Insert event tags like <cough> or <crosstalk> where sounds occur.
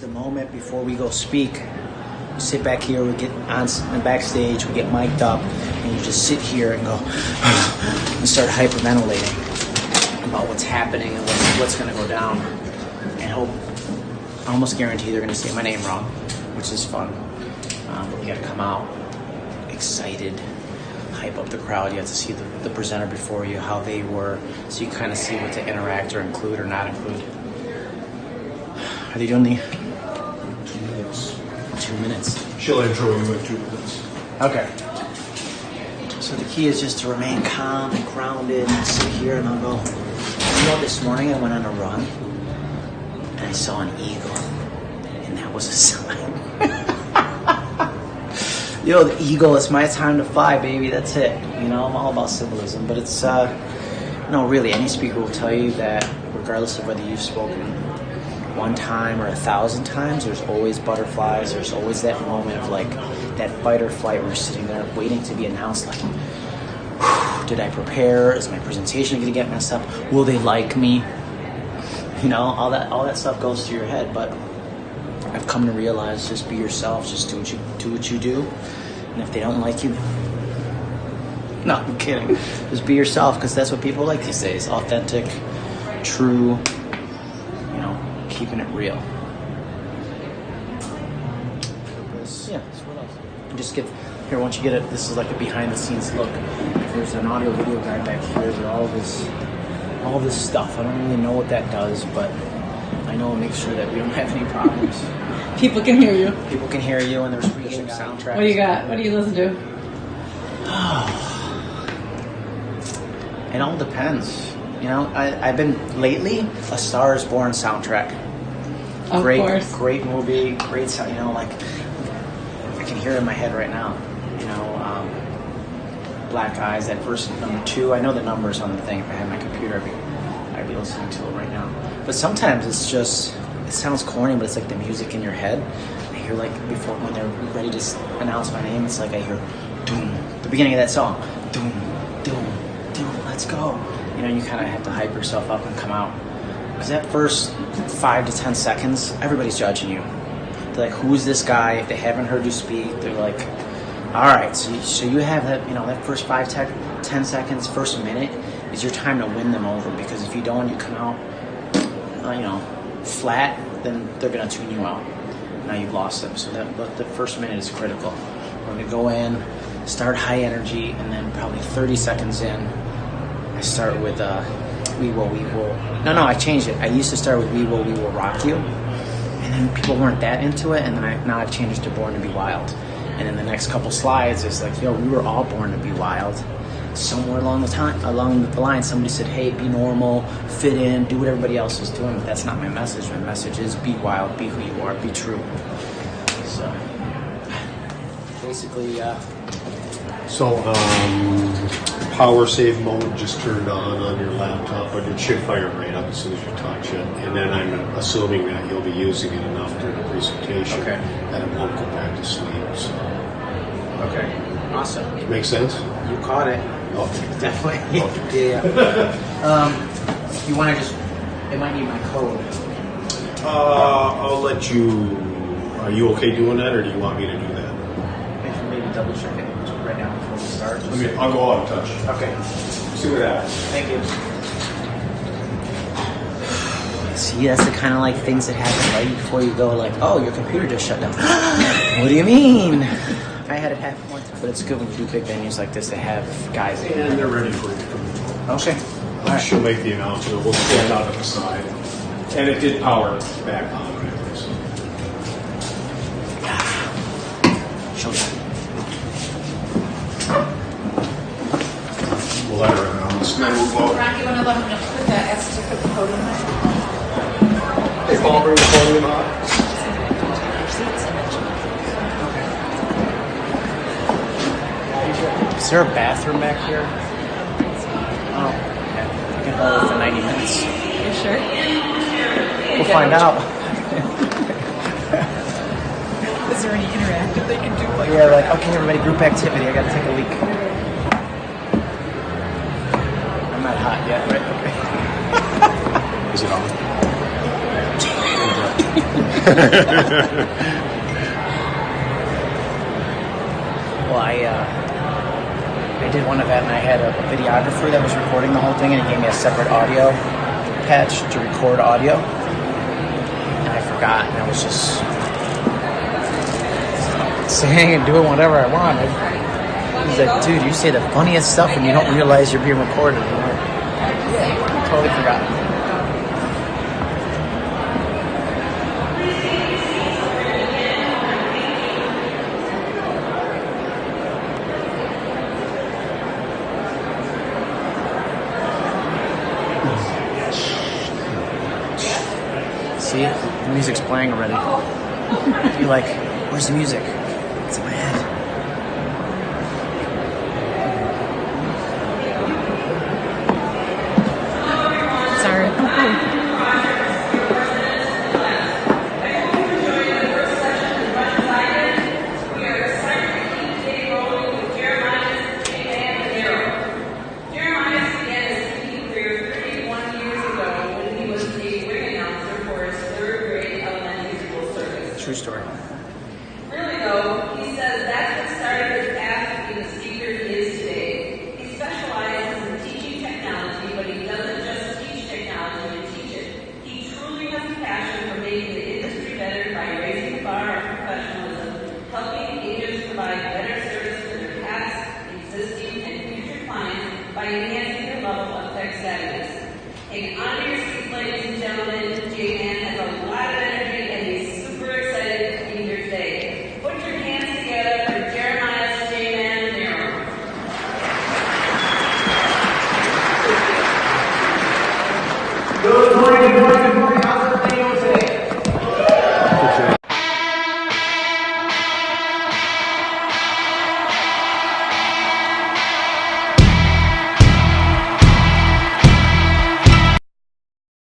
the moment before we go speak. We sit back here, we get on s- backstage, we get mic'd up, and you just sit here and go <sighs> and start hyperventilating about what's happening and what's, what's going to go down. And hope, I almost guarantee they're going to say my name wrong, which is fun. Um, but we got to come out excited, hype up the crowd. You have to see the, the presenter before you, how they were, so you kind of see what to interact or include or not include. Are they doing the Two minutes. She'll intro you in two minutes. Okay. So the key is just to remain calm and grounded and sit here and I'll go. You know, this morning I went on a run and I saw an eagle, and that was a <laughs> sign. Yo, the eagle, it's my time to fly, baby. That's it. You know, I'm all about symbolism, but it's, uh, no, really, any speaker will tell you that regardless of whether you've spoken one time or a thousand times, there's always butterflies. There's always that moment of like that fight or flight you're sitting there waiting to be announced. Like, did I prepare? Is my presentation going to get messed up? Will they like me? You know, all that all that stuff goes through your head. But I've come to realize just be yourself. Just do what you do what you do. And if they don't like you, <laughs> no, I'm kidding. Just be yourself because that's what people like these days. Authentic, true, keeping it real. Yeah, that's what else. And Just get here once you get it. This is like a behind the scenes look. There's an audio video guy back here with all this, all this stuff. I don't really know what that does, but I know it makes sure that we don't <laughs> have any problems. People can hear you. People can hear you, and there's freaking soundtracks. What do you got? What do you listen to? <sighs> It all depends. You know, I, I've been lately a Star is Born soundtrack. Of great, course. great movie, great sound. You know, like I can hear it in my head right now. You know, um, Black Eyes, that verse number two. I know the numbers on the thing. If I had my computer, I'd be, I'd be listening to it right now. But sometimes it's just, it sounds corny, but it's like the music in your head. I hear like before when they're ready to announce my name, it's like I hear, doom, the beginning of that song, doom, doom, doom, let's go. You know, you kind of have to hype yourself up and come out. Because that first five to ten seconds, everybody's judging you. They're like, who's this guy? If they haven't heard you speak, they're like, all right, so you, so you have that, you know, that first five, tech, ten seconds, first minute is your time to win them over. Because if you don't, you come out, uh, you know, flat, then they're gonna tune you out. Now you've lost them. So that but the first minute is critical. We're gonna go in, start high energy, and then probably 30 seconds in, I start with uh, "We Will, We Will." No, no, I changed it. I used to start with "We Will, We Will Rock You," and then people weren't that into it, and then I, now I've changed to "Born to Be Wild." And then the next couple slides is like, "Yo, we were all born to be wild." Somewhere along the time, along the line, somebody said, "Hey, be normal, fit in, do what everybody else is doing." But that's not my message. My message is be wild, be who you are, be true. So, basically, uh, So, um, power save mode just turned on on your laptop, but it should fire right up as soon as you touch it. And then I'm assuming that you'll be using it enough during the presentation Okay. that it won't go back to sleep. So, okay, awesome. make sense? You caught it. Okay. <laughs> Definitely. yeah. yeah. <laughs> um, you want to just? It might need my code. Uh, I'll let you. Are you okay doing that, or do you want me to do that? Maybe, maybe double check it right now before we start. Let me. I'll go out and touch. Okay. See what happens. Thank you. See, that's the kind of like things that happen right before you go. Like, oh, your computer just shut down. <gasps> what do you mean? I had it happen once, but it's good when you do big venues like this to have guys. in. And they're ready for you to come in. Okay. All right. She'll make the announcement. We'll stand out at the side. And it did power back on. anyways. Showtime. We'll let her announce. Then we'll vote. Ron, you want to let him know, put the S to the podium? Hey, Paul, bring the podium up. Is there a bathroom back here? Oh, okay. I can hold it for 90 minutes. You sure? We'll find out. <laughs> Is there any interactive they can do? Like, Yeah, like, okay, everybody, group activity. I gotta take a leak. I'm not hot yet, right? Okay. <laughs> Is it on? <laughs> Well, I uh, I did one event and I had a videographer that was recording the whole thing, and he gave me a separate audio patch to record audio, and I forgot, and I was just saying and doing whatever I wanted. He's like, dude, you say the funniest stuff and you don't realize you're being recorded. Totally forgot. See, the music's playing already. You're like, where's the music? It's in my head.